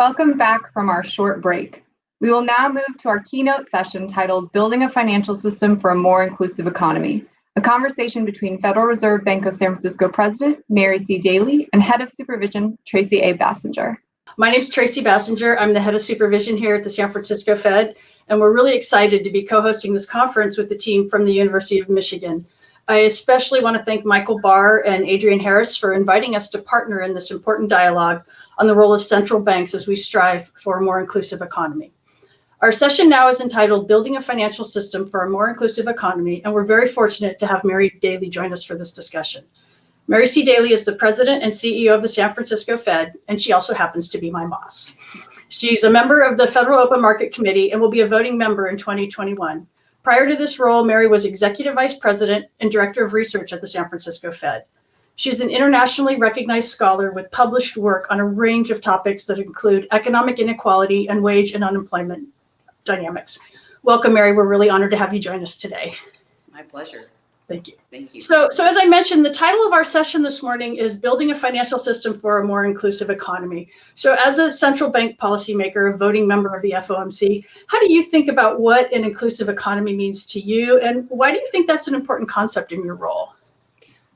Welcome back from our short break. We will now move to our keynote session titled Building a Financial System for a More Inclusive Economy, a conversation between Federal Reserve Bank of San Francisco President Mary C. Daly and Head of Supervision Tracy A. Basinger. My name is Tracy Basinger. I'm the Head of Supervision here at the San Francisco Fed, and we're really excited to be co-hosting this conference with the team from the University of Michigan. I especially want to thank Michael Barr and Adrienne Harris for inviting us to partner in this important dialogue on the role of central banks as we strive for a more inclusive economy. Our session now is entitled Building a Financial System for a More Inclusive Economy, and we're very fortunate to have Mary Daly join us for this discussion. Mary C. Daly is the president and CEO of the San Francisco Fed, and she also happens to be my boss. She's a member of the Federal Open Market Committee and will be a voting member in 2021. Prior to this role, Mary was executive vice president and director of research at the San Francisco Fed. She's an internationally recognized scholar with published work on a range of topics that include economic inequality and wage and unemployment dynamics. Welcome, Mary. We're really honored to have you join us today. My pleasure. Thank you. Thank you. So, so as I mentioned, the title of our session this morning is Building a Financial System for a More Inclusive Economy. So as a central bank policymaker, a voting member of the FOMC, how do you think about what an inclusive economy means to you? And why do you think that's an important concept in your role?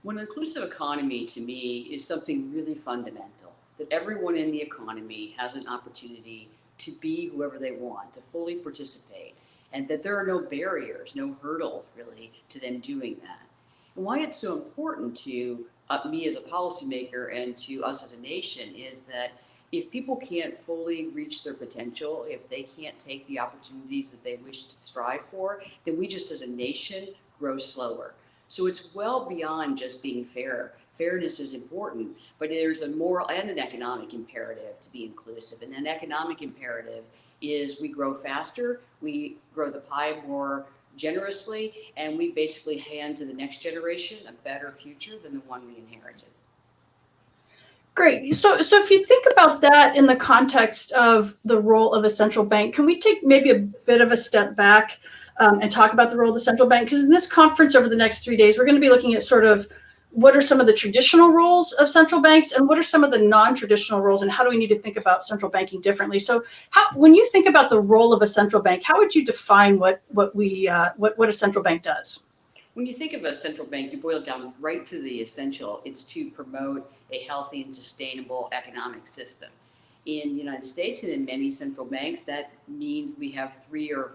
Well, an inclusive economy to me is something really fundamental, that everyone in the economy has an opportunity to be whoever they want, to fully participate, and that there are no barriers, no hurdles really to them doing that. And why it's so important to uh, me as a policymaker and to us as a nation is that if people can't fully reach their potential, if they can't take the opportunities that they wish to strive for, then we just as a nation grow slower. So it's well beyond just being fair fairness is important, but there's a moral and an economic imperative to be inclusive. And an economic imperative is we grow faster, we grow the pie more generously, and we basically hand to the next generation a better future than the one we inherited. Great. So, so if you think about that in the context of the role of a central bank, can we take maybe a bit of a step back um, and talk about the role of the central bank? Because in this conference over the next three days, we're going to be looking at sort of what are some of the traditional roles of central banks and what are some of the non-traditional roles and how do we need to think about central banking differently? So how, when you think about the role of a central bank, how would you define what, what, we, uh, what, what a central bank does? When you think of a central bank, you boil it down right to the essential. It's to promote a healthy and sustainable economic system. In the United States and in many central banks, that means we have three or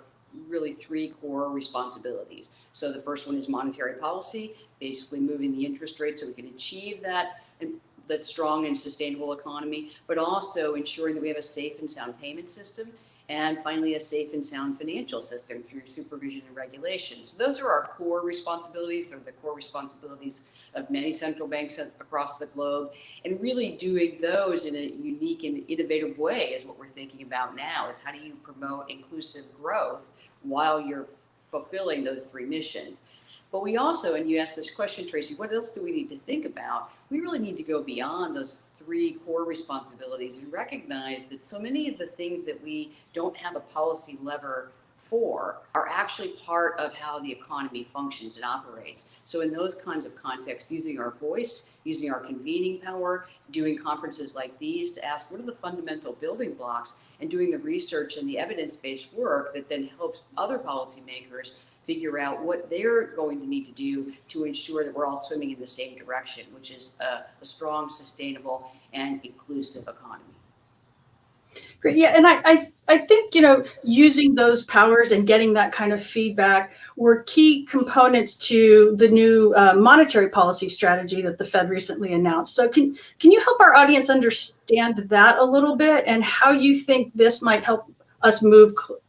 really three core responsibilities. So the first one is monetary policy, basically moving the interest rate so we can achieve that and that strong and sustainable economy, but also ensuring that we have a safe and sound payment system and finally a safe and sound financial system through supervision and regulation. So those are our core responsibilities. They're the core responsibilities of many central banks across the globe. And really doing those in a unique and innovative way is what we're thinking about now, is how do you promote inclusive growth while you're fulfilling those three missions. But we also, and you asked this question, Tracy, what else do we need to think about? We really need to go beyond those three core responsibilities and recognize that so many of the things that we don't have a policy lever for are actually part of how the economy functions and operates. So in those kinds of contexts, using our voice, using our convening power, doing conferences like these to ask what are the fundamental building blocks and doing the research and the evidence-based work that then helps other policymakers figure out what they're going to need to do to ensure that we're all swimming in the same direction, which is a, a strong, sustainable, and inclusive economy. Great. Yeah, and I, I, I think you know using those powers and getting that kind of feedback were key components to the new uh, monetary policy strategy that the Fed recently announced. So can can you help our audience understand that a little bit and how you think this might help us move cl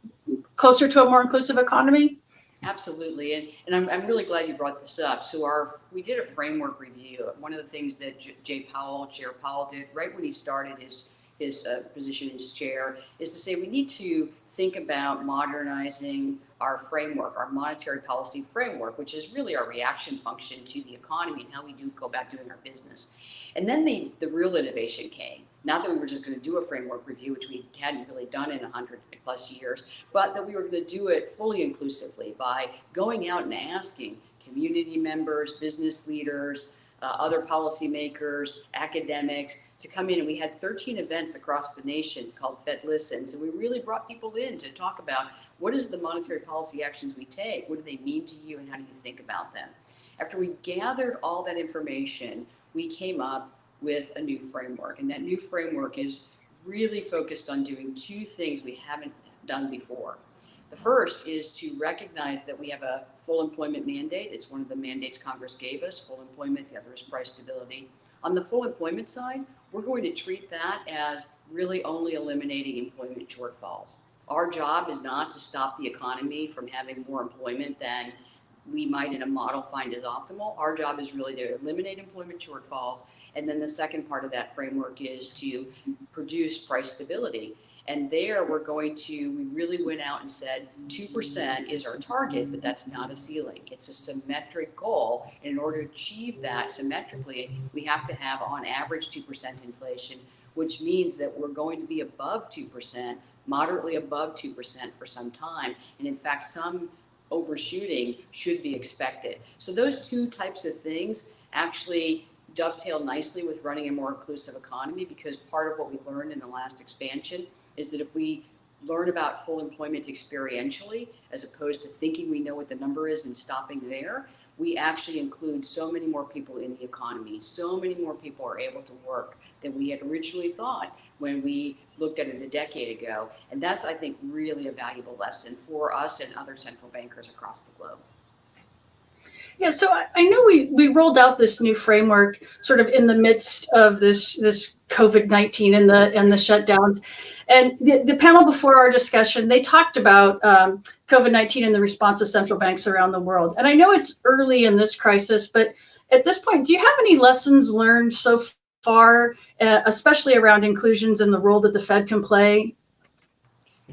closer to a more inclusive economy? Absolutely, and, and I'm, I'm really glad you brought this up. So our we did a framework review. One of the things that J Jay Powell, Chair Powell did right when he started his his uh, position as chair is to say we need to think about modernizing our framework, our monetary policy framework, which is really our reaction function to the economy and how we do go about doing our business. And then the, the real innovation came. Not that we were just going to do a framework review, which we hadn't really done in 100 plus years, but that we were going to do it fully inclusively by going out and asking community members, business leaders, uh, other policymakers, academics to come in. And we had 13 events across the nation called Fed Listens. And we really brought people in to talk about what is the monetary policy actions we take? What do they mean to you and how do you think about them? After we gathered all that information, we came up with a new framework. And that new framework is really focused on doing two things we haven't done before. The first is to recognize that we have a full employment mandate. It's one of the mandates Congress gave us, full employment, the other is price stability. On the full employment side, we're going to treat that as really only eliminating employment shortfalls. Our job is not to stop the economy from having more employment than we might in a model find is optimal. Our job is really to eliminate employment shortfalls. And then the second part of that framework is to produce price stability. And there we're going to, we really went out and said 2% is our target, but that's not a ceiling. It's a symmetric goal. And in order to achieve that symmetrically, we have to have on average 2% inflation, which means that we're going to be above 2%, moderately above 2% for some time. And in fact, some overshooting should be expected. So those two types of things actually dovetail nicely with running a more inclusive economy because part of what we learned in the last expansion is that if we learn about full employment experientially, as opposed to thinking we know what the number is and stopping there, we actually include so many more people in the economy. So many more people are able to work than we had originally thought when we looked at it a decade ago. And that's, I think, really a valuable lesson for us and other central bankers across the globe. Yeah, so I, I know we we rolled out this new framework sort of in the midst of this this COVID nineteen and the and the shutdowns, and the, the panel before our discussion they talked about um, COVID nineteen and the response of central banks around the world. And I know it's early in this crisis, but at this point, do you have any lessons learned so far, uh, especially around inclusions and the role that the Fed can play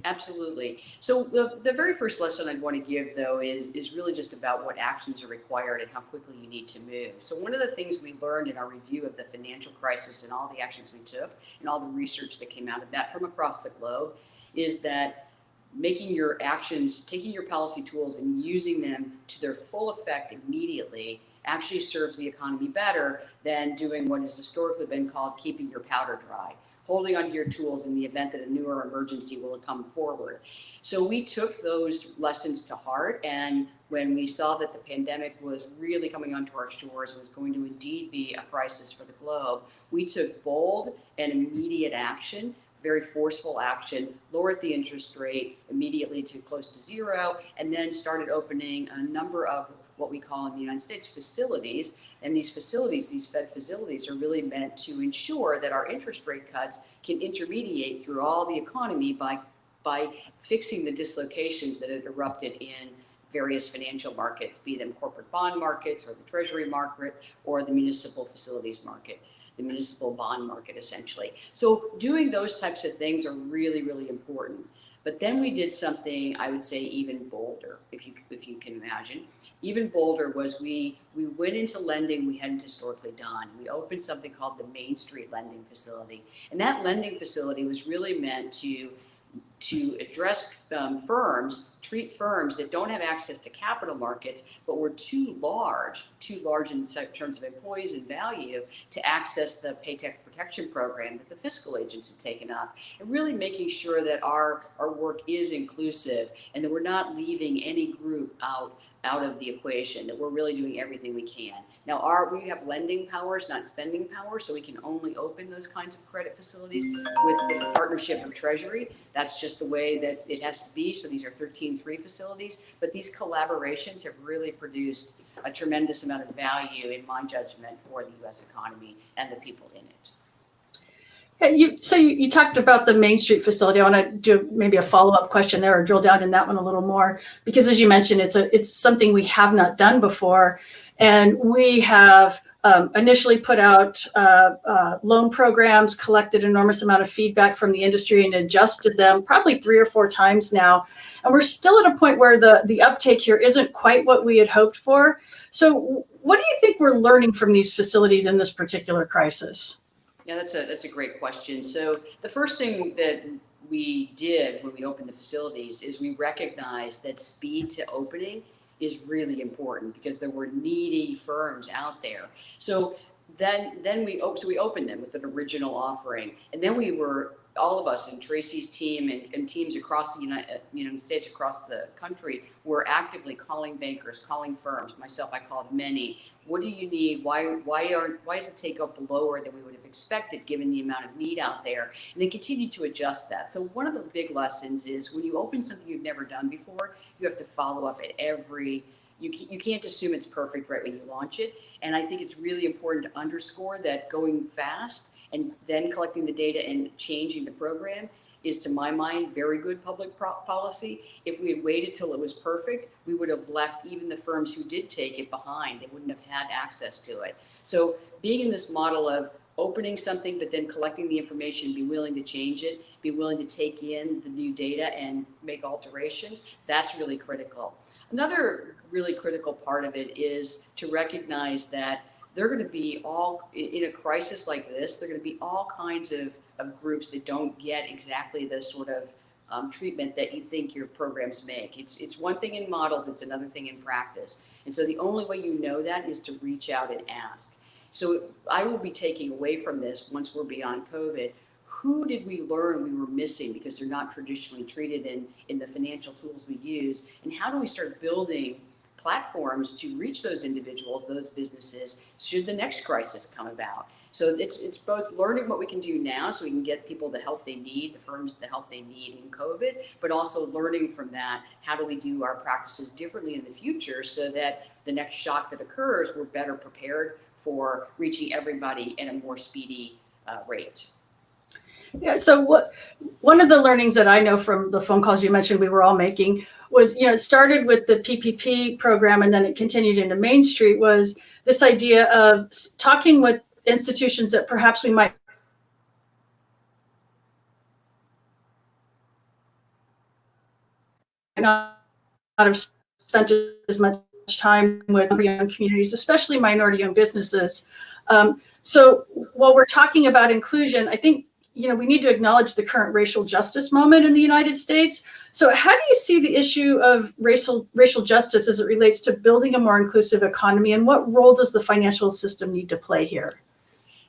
Absolutely. So the, the very first lesson I'd want to give though is, is really just about what actions are required and how quickly you need to move. So one of the things we learned in our review of the financial crisis and all the actions we took and all the research that came out of that from across the globe is that making your actions, taking your policy tools and using them to their full effect immediately actually serves the economy better than doing what has historically been called keeping your powder dry holding onto your tools in the event that a newer emergency will come forward. So we took those lessons to heart. And when we saw that the pandemic was really coming onto our shores, was going to indeed be a crisis for the globe, we took bold and immediate action very forceful action, lowered the interest rate immediately to close to zero, and then started opening a number of what we call in the United States facilities. And these facilities, these Fed facilities, are really meant to ensure that our interest rate cuts can intermediate through all the economy by, by fixing the dislocations that had erupted in various financial markets, be them corporate bond markets or the treasury market or the municipal facilities market the municipal bond market essentially. So doing those types of things are really, really important. But then we did something I would say even bolder, if you if you can imagine. Even bolder was we we went into lending we hadn't historically done. We opened something called the Main Street Lending Facility, and that lending facility was really meant to to address um, firms, treat firms that don't have access to capital markets, but were too large, too large in terms of employees and value to access the Paycheck Protection Program that the fiscal agents had taken up, and really making sure that our, our work is inclusive and that we're not leaving any group out out of the equation, that we're really doing everything we can. Now, our, we have lending powers, not spending powers, so we can only open those kinds of credit facilities with the partnership of Treasury. That's just the way that it has So these are 13-3 facilities, but these collaborations have really produced a tremendous amount of value, in my judgment, for the U.S. economy and the people in it. Yeah, you, so you, you, talked about the Main Street facility. I want to do maybe a follow-up question there or drill down in that one a little more, because as you mentioned, it's a it's something we have not done before. And we have um, initially put out uh, uh, loan programs, collected enormous amount of feedback from the industry and adjusted them probably three or four times now. And we're still at a point where the, the uptake here isn't quite what we had hoped for. So what do you think we're learning from these facilities in this particular crisis? Yeah, that's a that's a great question. So the first thing that we did when we opened the facilities is we recognized that speed to opening is really important because there were needy firms out there. So then, then we, so we opened them with an original offering. And then we were, all of us and Tracy's team and, and teams across the United, uh, United States, across the country, were actively calling bankers, calling firms. Myself, I called many. What do you need? Why, why are, why is the take up lower than we would have expected given the amount of need out there? And then continue to adjust that. So one of the big lessons is when you open something you've never done before, you have to follow up at every you, you can't assume it's perfect right when you launch it. And I think it's really important to underscore that going fast and then collecting the data and changing the program is, to my mind, very good public policy. If we had waited till it was perfect, we would have left even the firms who did take it behind. They wouldn't have had access to it. So being in this model of opening something, but then collecting the information, be willing to change it, be willing to take in the new data and make alterations, that's really critical. Another really critical part of it is to recognize that they're going to be all in a crisis like this. They're going to be all kinds of, of groups that don't get exactly the sort of um, treatment that you think your programs make. It's it's one thing in models, it's another thing in practice. And so the only way you know that is to reach out and ask. So I will be taking away from this once we're beyond COVID. Who did we learn we were missing because they're not traditionally treated in, in the financial tools we use? And how do we start building platforms to reach those individuals, those businesses, should the next crisis come about? So it's it's both learning what we can do now so we can get people the help they need, the firms the help they need in COVID, but also learning from that, how do we do our practices differently in the future so that the next shock that occurs, we're better prepared for reaching everybody at a more speedy uh, rate. Yeah, so what, one of the learnings that I know from the phone calls you mentioned we were all making was, you know, it started with the PPP program and then it continued into Main Street was this idea of talking with institutions that perhaps we might not have spent as much time with young communities, especially minority-owned businesses. Um, so while we're talking about inclusion, I think you know, we need to acknowledge the current racial justice moment in the United States. So how do you see the issue of racial racial justice as it relates to building a more inclusive economy and what role does the financial system need to play here?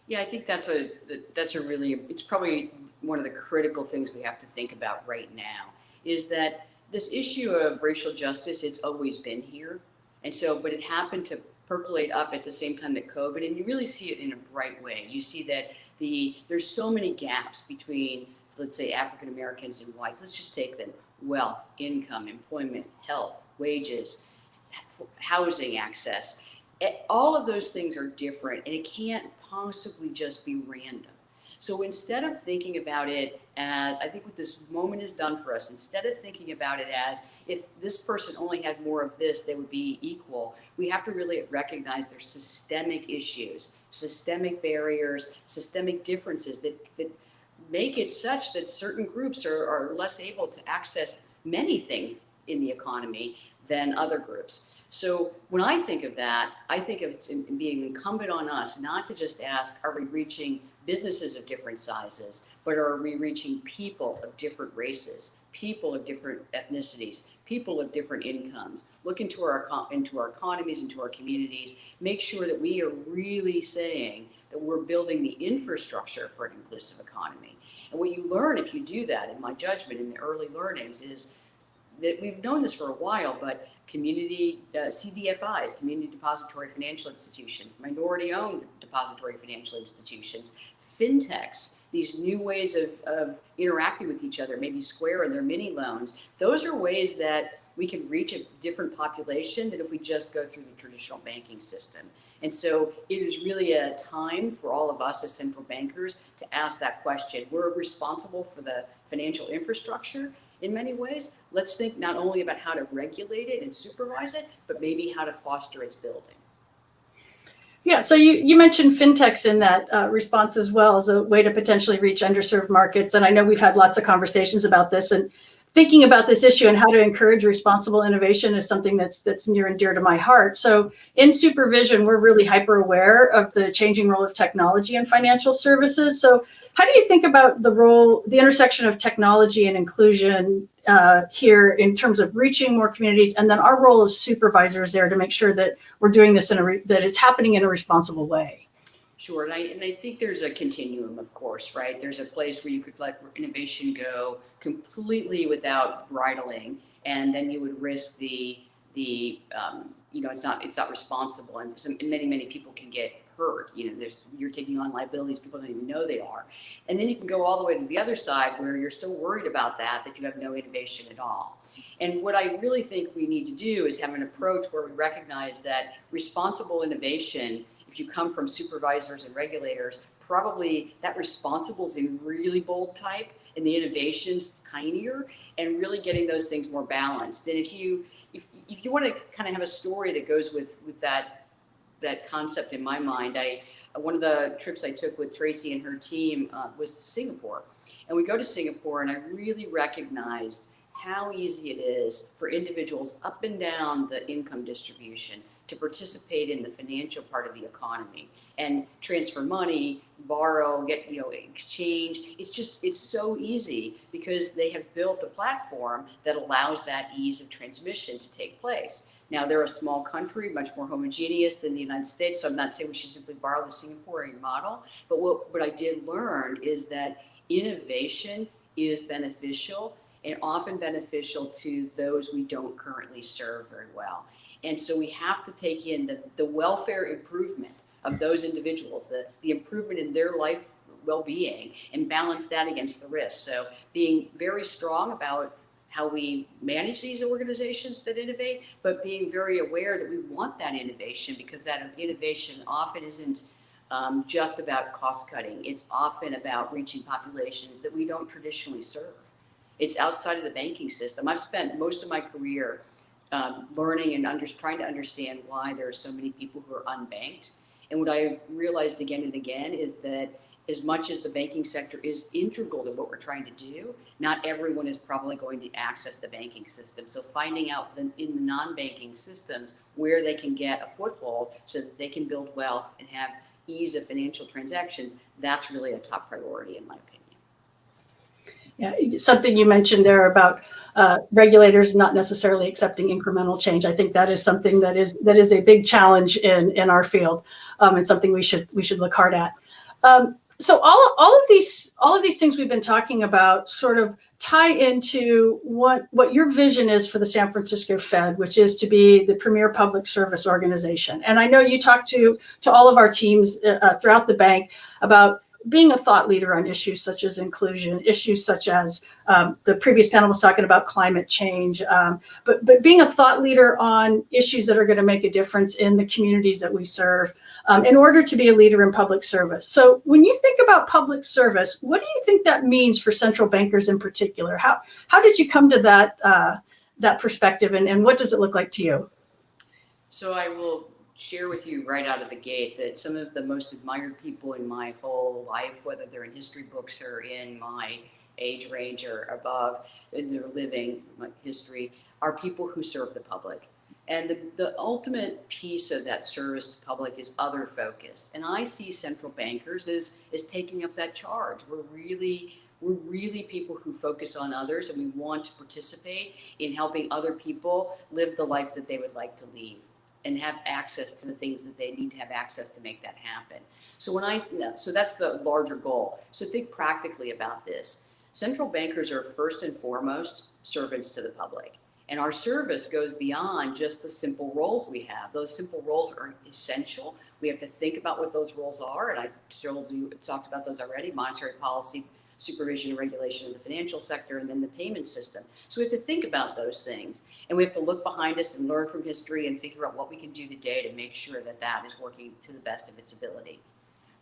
Yeah, I think that's a that's a really it's probably one of the critical things we have to think about right now is that this issue of racial justice it's always been here. And so but it happened to percolate up at the same time that COVID and you really see it in a bright way. You see that the there's so many gaps between let's say African Americans and whites. Let's just take them wealth, income, employment, health, wages, housing access. All of those things are different and it can't possibly just be random. So instead of thinking about it as, I think what this moment has done for us, instead of thinking about it as if this person only had more of this, they would be equal, we have to really recognize there's systemic issues, systemic barriers, systemic differences that, that make it such that certain groups are, are less able to access many things in the economy than other groups. So when I think of that, I think of it being incumbent on us not to just ask, are we reaching businesses of different sizes, but are we reaching people of different races, people of different ethnicities, people of different incomes? Look into our into our economies, into our communities. Make sure that we are really saying that we're building the infrastructure for an inclusive economy. And what you learn if you do that, in my judgment, in the early learnings, is that we've known this for a while, but community uh, CDFIs, community depository financial institutions, minority owned depository financial institutions, fintechs, these new ways of, of interacting with each other, maybe Square and their mini loans, those are ways that we can reach a different population than if we just go through the traditional banking system. And so it is really a time for all of us as central bankers to ask that question. We're responsible for the financial infrastructure in many ways. Let's think not only about how to regulate it and supervise it, but maybe how to foster its building. Yeah, so you, you mentioned fintechs in that uh, response as well as a way to potentially reach underserved markets. And I know we've had lots of conversations about this and thinking about this issue and how to encourage responsible innovation is something that's that's near and dear to my heart. So in supervision, we're really hyper aware of the changing role of technology in financial services. So how do you think about the role, the intersection of technology and inclusion uh, here in terms of reaching more communities, and then our role as supervisors there to make sure that we're doing this in a that it's happening in a responsible way? Sure, and I, and I think there's a continuum, of course, right? There's a place where you could let innovation go completely without bridling, and then you would risk the, the, um, you know, it's not, it's not responsible, and some, many, many people can get hurt, you know, there's, you're taking on liabilities people don't even know they are. And then you can go all the way to the other side where you're so worried about that, that you have no innovation at all. And what I really think we need to do is have an approach where we recognize that responsible innovation if you come from supervisors and regulators, probably that responsible is in really bold type and the innovation's tinier and really getting those things more balanced. And if you if, if you want to kind of have a story that goes with with that that concept in my mind, I one of the trips I took with Tracy and her team uh, was to Singapore. And we go to Singapore and I really recognized how easy it is for individuals up and down the income distribution to participate in the financial part of the economy and transfer money, borrow, get, you know, exchange. It's just, it's so easy because they have built a platform that allows that ease of transmission to take place. Now, they're a small country, much more homogeneous than the United States, so I'm not saying we should simply borrow the Singaporean model, but what, what I did learn is that innovation is beneficial and often beneficial to those we don't currently serve very well. And so we have to take in the, the welfare improvement of those individuals, the, the improvement in their life well-being and balance that against the risk. So being very strong about how we manage these organizations that innovate, but being very aware that we want that innovation because that innovation often isn't um, just about cost cutting. It's often about reaching populations that we don't traditionally serve. It's outside of the banking system. I've spent most of my career um, learning and under, trying to understand why there are so many people who are unbanked. And what I've realized again and again is that as much as the banking sector is integral to what we're trying to do, not everyone is probably going to access the banking system. So finding out the, in the non-banking systems where they can get a foothold so that they can build wealth and have ease of financial transactions, that's really a top priority in my opinion. Yeah, something you mentioned there about uh, regulators not necessarily accepting incremental change. I think that is something that is that is a big challenge in in our field, um, and something we should we should look hard at. Um, so all all of these all of these things we've been talking about sort of tie into what what your vision is for the San Francisco Fed, which is to be the premier public service organization. And I know you talk to to all of our teams uh, uh throughout the bank about being a thought leader on issues such as inclusion, issues such as um, the previous panel was talking about climate change, um, but, but being a thought leader on issues that are going to make a difference in the communities that we serve um, in order to be a leader in public service. So when you think about public service, what do you think that means for central bankers in particular? How, how did you come to that, uh, that perspective and, and what does it look like to you? So I will share with you right out of the gate that some of the most admired people in my whole life, whether they're in history books or in my age range or above, in their living history, are people who serve the public. And the, the ultimate piece of that service to public is other focused. And I see central bankers as, as taking up that charge. We're really we're really people who focus on others and we want to participate in helping other people live the life that they would like to lead and have access to the things that they need to have access to make that happen. So when I, so that's the larger goal. So think practically about this. Central bankers are first and foremost servants to the public. And our service goes beyond just the simple roles we have. Those simple roles are essential. We have to think about what those roles are. And I told you, talked about those already, monetary policy, supervision and regulation of the financial sector, and then the payment system. So we have to think about those things. And we have to look behind us and learn from history and figure out what we can do today to make sure that that is working to the best of its ability.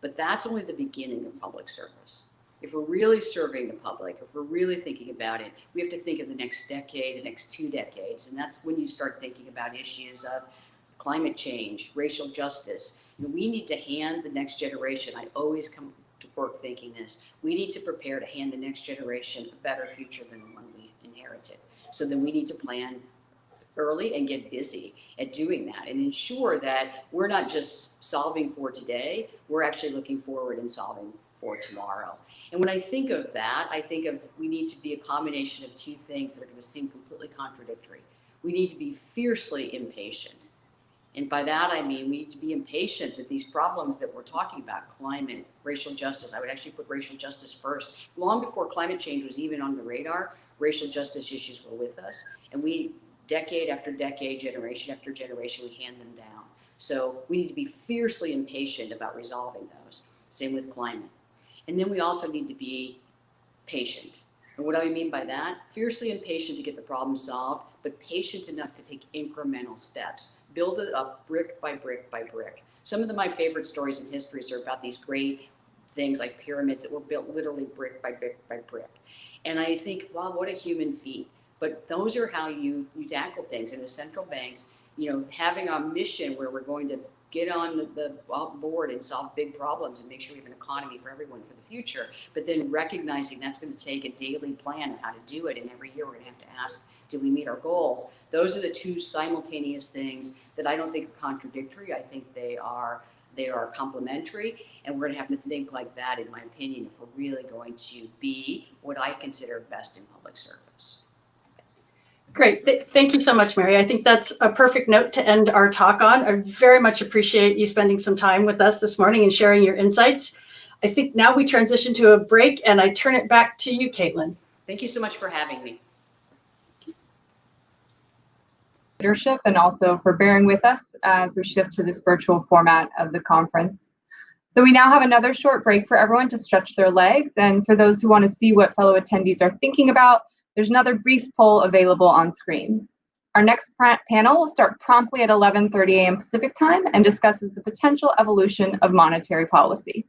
But that's only the beginning of public service. If we're really serving the public, if we're really thinking about it, we have to think of the next decade, the next two decades. And that's when you start thinking about issues of climate change, racial justice. We need to hand the next generation, I always come work thinking this. We need to prepare to hand the next generation a better future than the one we inherited. So then we need to plan early and get busy at doing that and ensure that we're not just solving for today, we're actually looking forward and solving for tomorrow. And when I think of that, I think of we need to be a combination of two things that are going to seem completely contradictory. We need to be fiercely impatient. And by that, I mean we need to be impatient with these problems that we're talking about, climate, racial justice, I would actually put racial justice first. Long before climate change was even on the radar, racial justice issues were with us. And we, decade after decade, generation after generation, we hand them down. So we need to be fiercely impatient about resolving those. Same with climate. And then we also need to be patient. And what do I mean by that? Fiercely impatient to get the problem solved, but patient enough to take incremental steps. Build it up brick by brick by brick. Some of the, my favorite stories in history are about these great things like pyramids that were built literally brick by brick by brick. And I think, wow, what a human feat. But those are how you, you tackle things. And the central banks, you know, having a mission where we're going to get on the, the uh, board and solve big problems and make sure we have an economy for everyone for the future. But then recognizing that's going to take a daily plan of how to do it. And every year we're going to have to ask, do we meet our goals? Those are the two simultaneous things that I don't think are contradictory. I think they are they are complementary and we're going to have to think like that in my opinion if we're really going to be what I consider best in public service. Great. Th thank you so much, Mary. I think that's a perfect note to end our talk on. I very much appreciate you spending some time with us this morning and sharing your insights. I think now we transition to a break and I turn it back to you, Caitlin. Thank you so much for having me. Leadership and also for bearing with us as we shift to this virtual format of the conference. So we now have another short break for everyone to stretch their legs. And for those who want to see what fellow attendees are thinking about, there's another brief poll available on screen. Our next panel will start promptly at 11.30 a.m. Pacific time and discusses the potential evolution of monetary policy.